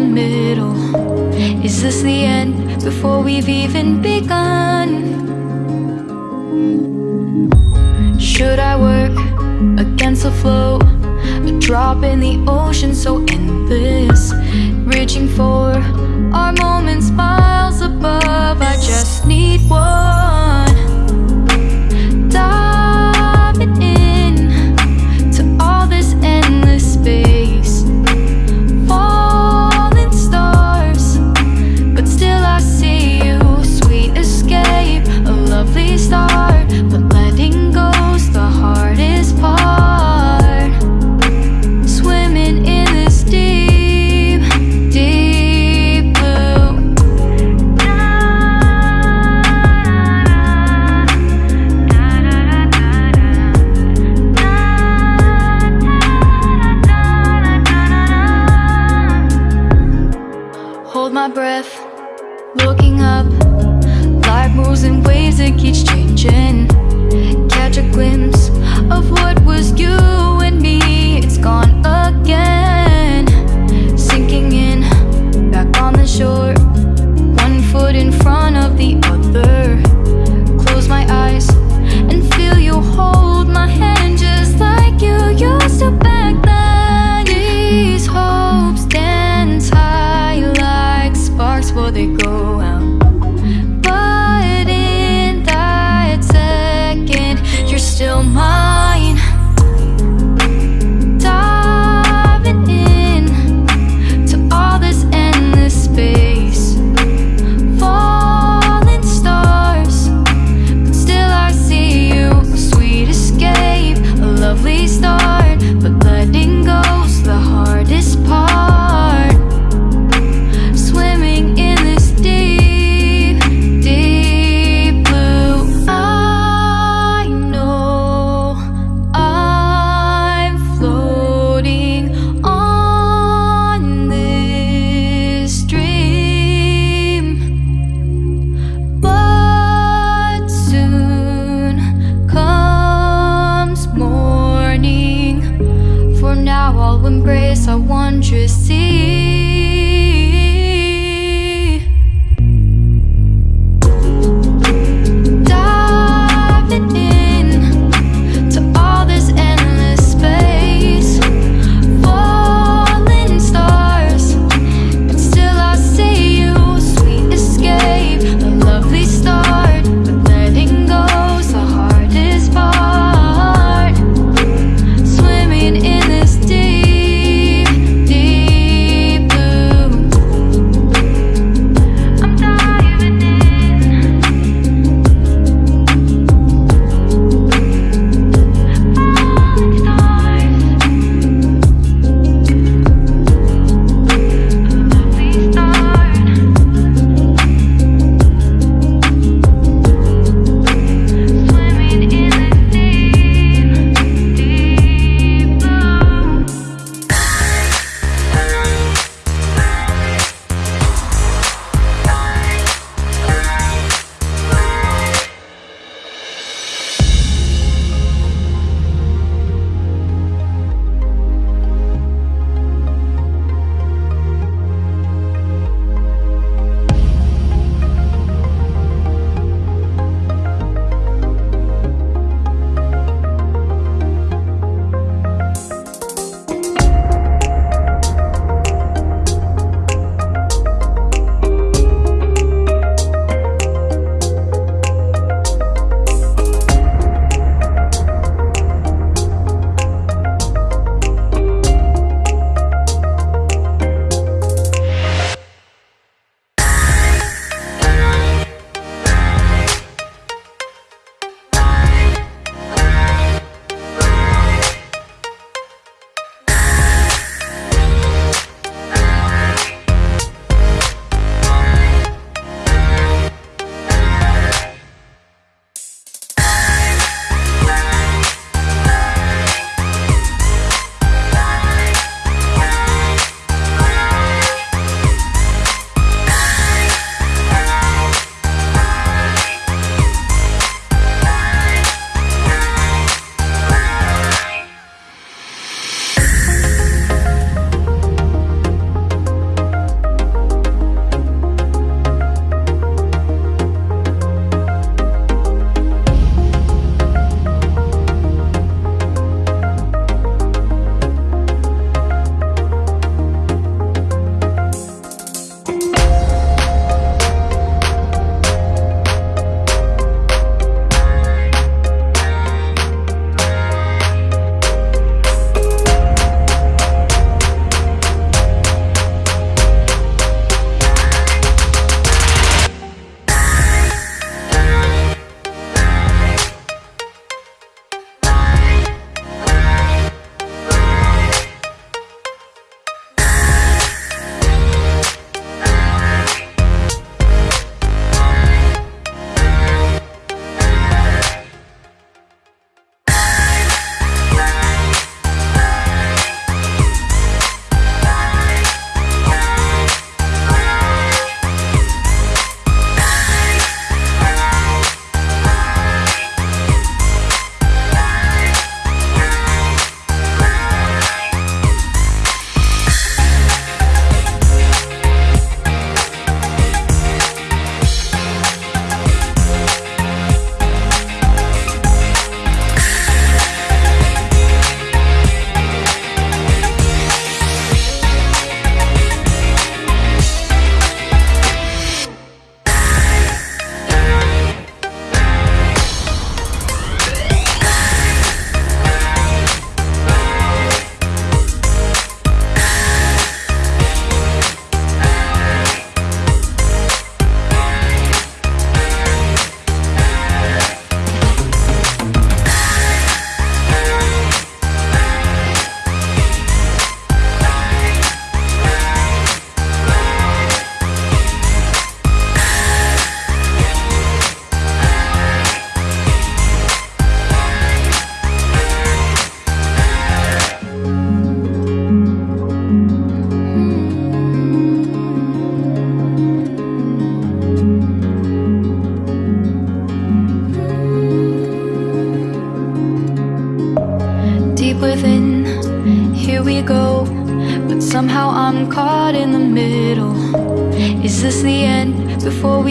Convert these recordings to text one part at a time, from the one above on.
middle Is this the end before we've even begun? Should I work against the flow? A drop in the ocean so endless Reaching for our moments miles above I Looking up, life moves in waves that keeps changing. Catch a glimpse of what was you.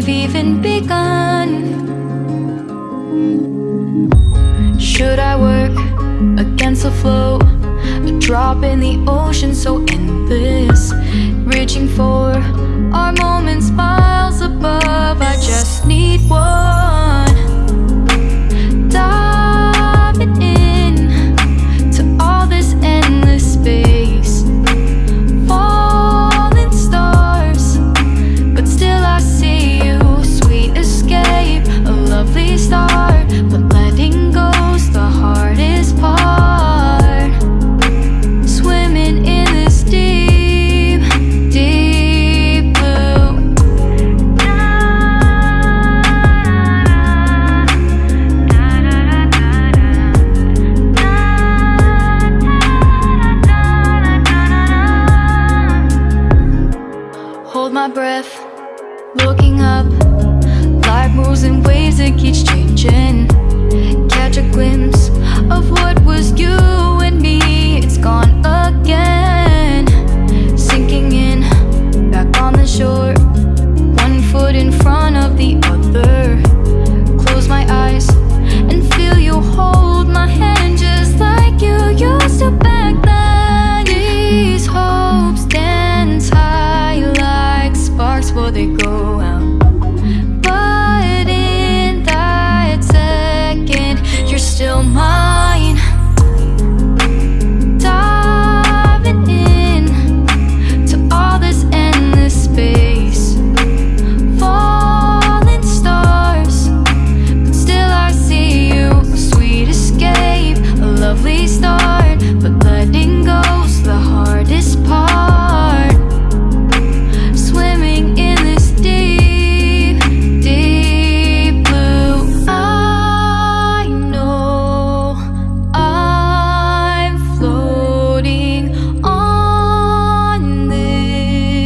We've even begun? Should I work against the flow? A drop in the ocean so endless Reaching for our moments miles above I just need one Hold my breath, looking up Life moves in ways that keeps changing. Catch a glimpse of what was you and me. It's gone